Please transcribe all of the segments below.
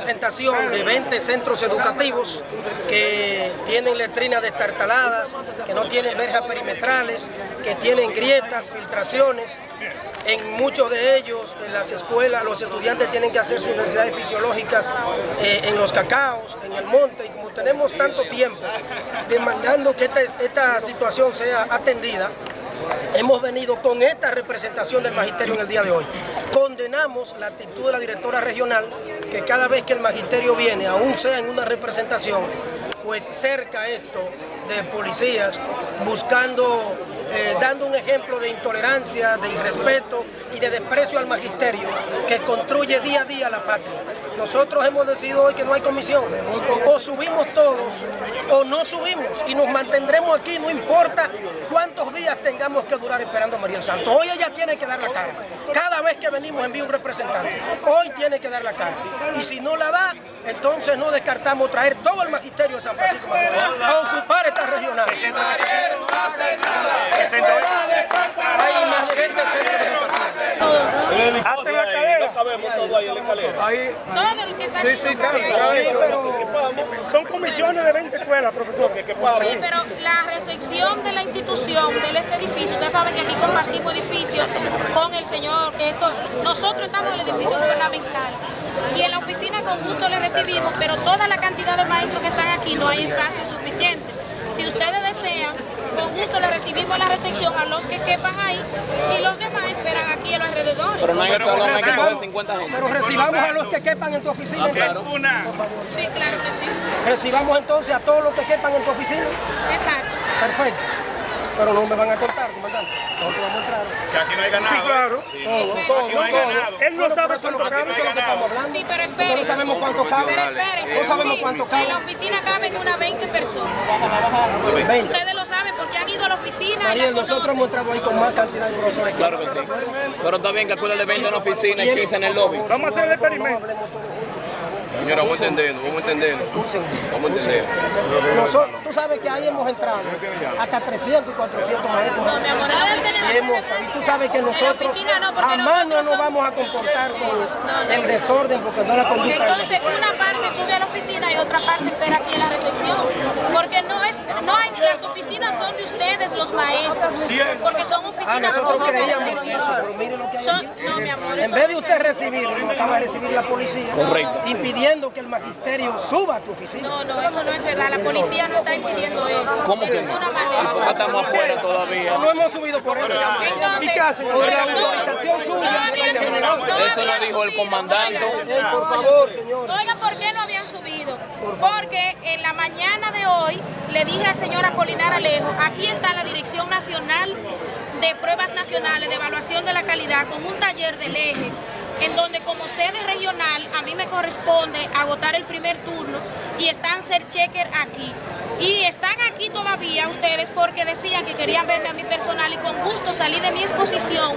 representación de 20 centros educativos que tienen letrinas destartaladas, que no tienen verjas perimetrales, que tienen grietas, filtraciones. En muchos de ellos, en las escuelas, los estudiantes tienen que hacer sus necesidades fisiológicas eh, en los cacaos, en el monte, y como tenemos tanto tiempo demandando que esta, esta situación sea atendida, hemos venido con esta representación del magisterio en el día de hoy. Condenamos la actitud de la directora regional, que cada vez que el magisterio viene, aún sea en una representación, pues cerca esto de policías, buscando, eh, dando un ejemplo de intolerancia, de irrespeto y de desprecio al magisterio que construye día a día la patria. Nosotros hemos decidido hoy que no hay comisión. O subimos todos o no subimos y nos mantendremos aquí, no importa cuántos días tengamos que durar esperando a María Santo. Hoy ella tiene que dar la cara. Cada vez que venimos envía un representante. Hoy tiene que dar la cara. Y si no la da, entonces no descartamos traer todo el magisterio de San Francisco a ocupar esta regional. Hay más de 20 centros educativos. Hasta la escalera. Ahí. Todo lo que está Sí, aquí sí, son claro, comisiones. claro. Son comisiones de 20 escuelas, profesor. Sí, pero la recepción de la institución, de este edificio, ustedes saben que aquí compartimos edificio con el señor, que esto, nosotros estamos en el edificio gubernamental y en la oficina con gusto le recibimos, pero toda la cantidad de maestros que están aquí no hay espacio suficiente. Si ustedes desean, con gusto le recibimos la recepción a los que quepan ahí y los demás esperan aquí en los alrededores. Pero no hay salón, hay que coger 50 gente. Pero recibamos a los que quepan en tu oficina. entonces. Sí, claro que sí. Recibamos entonces a todos los que quepan en tu oficina. Exacto. Perfecto. Pero no me van a cortar, comandante. Nosotros vamos a entrar. Que aquí no hay ganado. Sí, claro. Pero- Aquí no hay ganado. Él no sabe cuánto que cabe. eso es lo que estamos hablando. Sí, pero espérense. no sabemos cuánto cabe. Pero espérense, No sabemos sí, cuánto en cabe. la oficina caben unas 20 personas. 20. Ustedes lo saben porque han ido a la oficina y Ariel, la nosotros hemos entrado ahí con más cantidad de profesores. Claro que sí. Pero está bien que acuérdate de 20 en la oficina y 15 en el lobby. Vamos a hacer el experimento. Señora, vamos entendiendo, vamos entendiendo. Vamos entendiendo. Nosotros, tú sabes que ahí hemos entrado hasta 300 y 400 maestros. No, mi amor, Y, oficina. hemos- y tú sabes que nosotros oficina no, porque jamás no nosotros nos vamos a comportar con el desorden porque no la conducta Entonces una parte sube a la oficina y otra parte espera aquí en la recepción. Porque no es, no hay, las oficinas son de ustedes, los maestros. Porque son Ah, nosotros creíamos eso, pero mire lo que hay Son, aquí. no, mi amor, En vez de usted recibirlo, lo acaba de recibir la policía. Correcto. Impidiendo que el magisterio suba a tu oficina. No, no, eso no es verdad. La policía no está impidiendo eso. ¿Cómo que De no? ninguna Porque manera. estamos afuera todavía. No hemos subido por eso. Entonces, qué hacen? Por la autorización no suya. Eso lo dijo el comandante. por favor, señor. Oigan, ¿por qué no habían subido? Porque en la mañana de hoy le dije al señor Apolinar Alejo, aquí está la Dirección Nacional de Pruebas Nacionales de Evaluación de la Calidad con un taller del eje, en donde como sede regional a mí me corresponde agotar el primer turno y están ser checker aquí. Y están aquí todavía ustedes porque decían que querían verme a mi personal y con gusto salí de mi exposición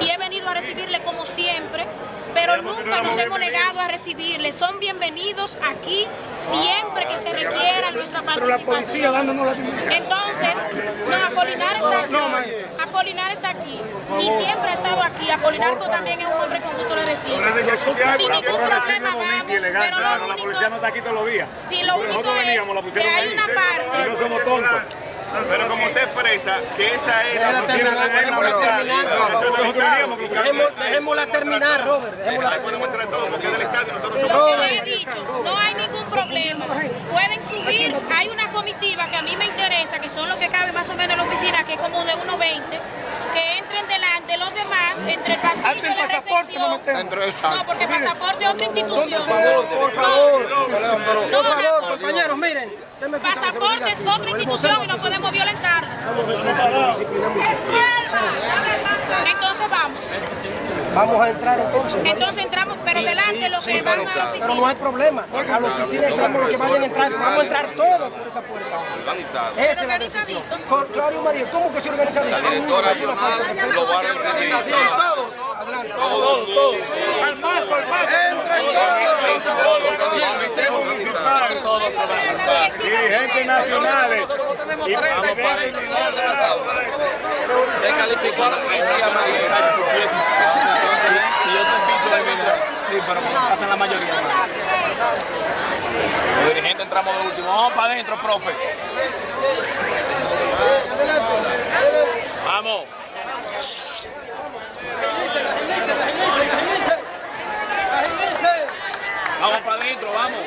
y he venido a recibirle como siempre pero nunca nos hemos negado a recibirles. Son bienvenidos aquí siempre que se requiera nuestra la participación. la Entonces, no, Apolinar está aquí. Apolinar está aquí. Y siempre ha estado aquí. Apolinar también es un hombre con gusto le recibe. Sin ningún problema vamos, pero lo único, está aquí todos los días. si lo único es que hay una parte somos tontos. Pero como usted expresa que esa es la déjala Dejémosla terminar, Robert. Dejémosla Podemos entrar todos porque es del estadio, nosotros Lo que le he dicho, no hay ningún problema. Pueden subir, hay una comitiva que a mí me interesa, que son los que caben más o menos en la oficina, que es como de 1.20, que entren delante los demás, entre el pasillo y la recepción. No, porque pasaporte es otra institución. Por favor, por favor. No, no. Compañeros, miren. Pasaporte es otra institución y no podemos violentar. Entonces vamos. Vamos a entrar entonces. Entonces entramos, pero delante los que van a la Pero no oficina. hay problema. A la oficina entramos los que vayan a entrar. Vamos a entrar todos por esa puerta. Organizado. Esa es la decisión. Claudio María, ¿cómo que se organiza? La directora lo va a recibir. Todos. Adelante. dirigentes nacionales. Y Se calificó a Haití a Y otros bichos Sí, pero hacen la mayoría. Los dirigentes entramos de último. Vamos para adentro, profe. Vamos. Vamos para adentro, vamos.